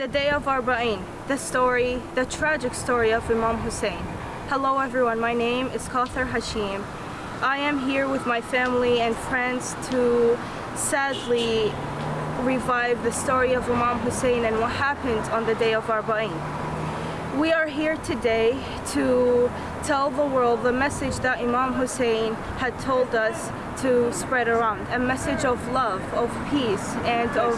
The day of Arba'in, the story, the tragic story of Imam Hussein. Hello everyone, my name is Kauthar Hashim. I am here with my family and friends to sadly revive the story of Imam Hussein and what happened on the day of Arba'in. We are here today to tell the world the message that Imam Hussein had told us to spread around. A message of love, of peace, and of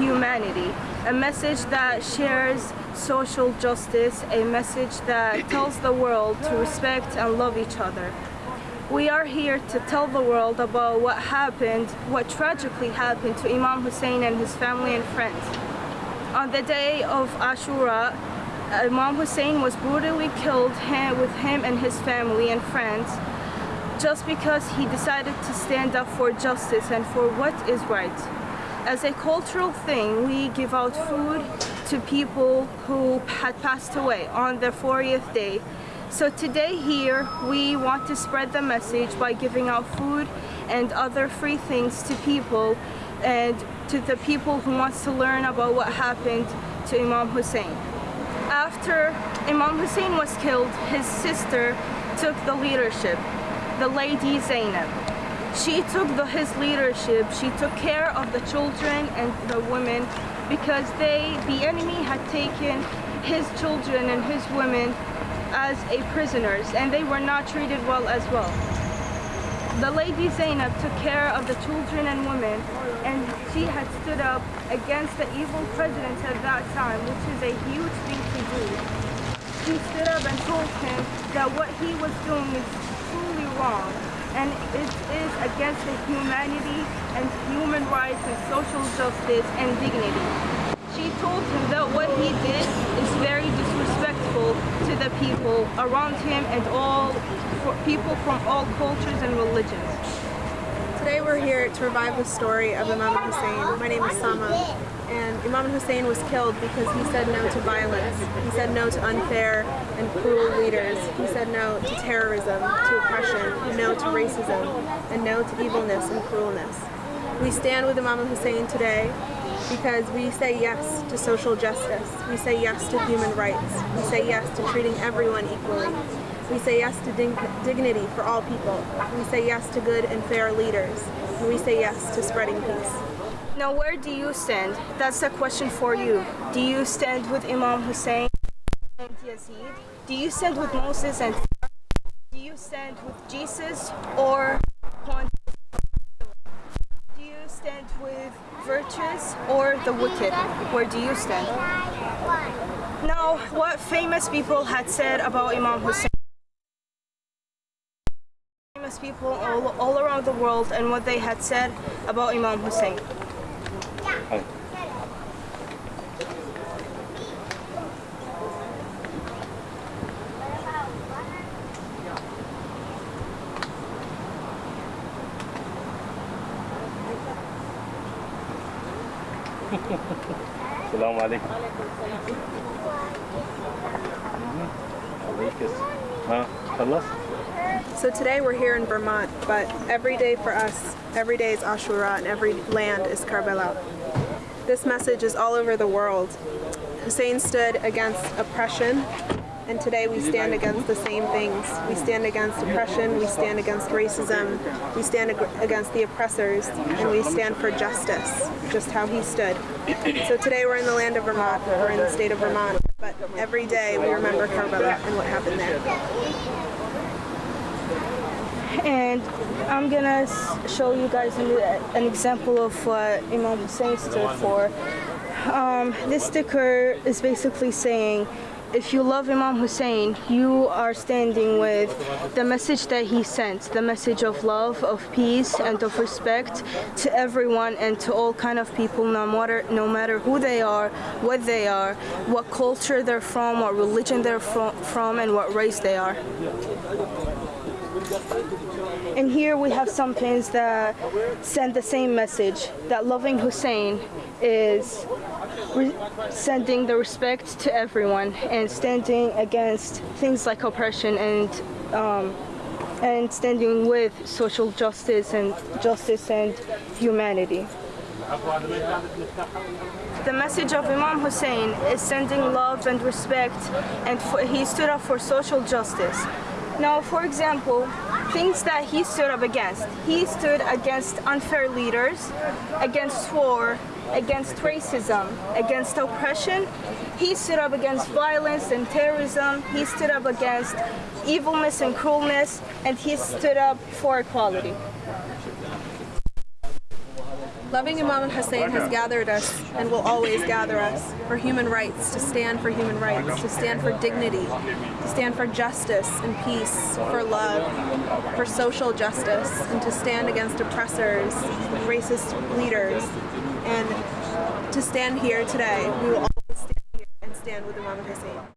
humanity. A message that shares social justice, a message that tells the world to respect and love each other. We are here to tell the world about what happened, what tragically happened to Imam Hussein and his family and friends. On the day of Ashura, Imam Hussein was brutally killed with him and his family and friends just because he decided to stand up for justice and for what is right. As a cultural thing, we give out food to people who had passed away on their 40th day. So today here, we want to spread the message by giving out food and other free things to people and to the people who wants to learn about what happened to Imam Hussein. After Imam Hussein was killed, his sister took the leadership the lady Zainab. She took the, his leadership, she took care of the children and the women because they, the enemy had taken his children and his women as a prisoners and they were not treated well as well. The lady Zainab took care of the children and women and she had stood up against the evil president at that time, which is a huge thing to do. She stood up and told him that what he was doing is truly wrong and it is against the humanity and human rights and social justice and dignity. She told him that what he did is very disrespectful to the people around him and all people from all cultures and religions. Today we're here to revive the story of Imam Hussein. My name is Sama and Imam Hussein was killed because he said no to violence. He said no to unfair and cruel leaders. He said no to terrorism, to oppression, no to racism, and no to evilness and cruelness. We stand with Imam Hussein today because we say yes to social justice. We say yes to human rights. We say yes to treating everyone equally. We say yes to dig dignity for all people. We say yes to good and fair leaders. And we say yes to spreading peace. Now where do you stand? That's the question for you. Do you stand with Imam Hussein and Yazid? Do you stand with Moses and do you stand with Jesus or do you stand with virtuous or the wicked? Where do you stand? Now, what famous people had said about Imam Hussein? Famous people all, all around the world and what they had said about Imam Hussein. السلام عليكم ها خلص so today we're here in Vermont, but every day for us, every day is Ashura and every land is Karbala. This message is all over the world. Hussein stood against oppression and today we stand against the same things. We stand against oppression, we stand against racism, we stand ag against the oppressors, and we stand for justice, just how he stood. So today we're in the land of Vermont, we're in the state of Vermont, but every day we remember Karbala and what happened there. And I'm gonna show you guys an, example of what Imam Hussein stood for. Um, this sticker is basically saying if you love Imam Hussein, you are standing with the message that he sent, the message of love, of peace, and of respect to everyone and to all kind of people, no matter, no matter who they are, what they are, what culture they're from, what religion they're from, and what race they are. And here we have some pins that send the same message, that loving Hussein is sending the respect to everyone and standing against things like oppression and um, and standing with social justice and justice and humanity. the message of Imam Hussein is sending love and respect, and he stood up for social justice. Now, for example, things that he stood up against. He stood against unfair leaders, against war, against racism, against oppression. He stood up against violence and terrorism. He stood up against evilness and cruelness, and he stood up for equality. Loving Imam Hussein has gathered us and will always gather us for human rights, to stand for human rights, to stand for dignity, to stand for justice and peace, for love, for social justice, and to stand against oppressors, racist leaders. And to stand here today, we will always stand here and stand with Imam Hussein.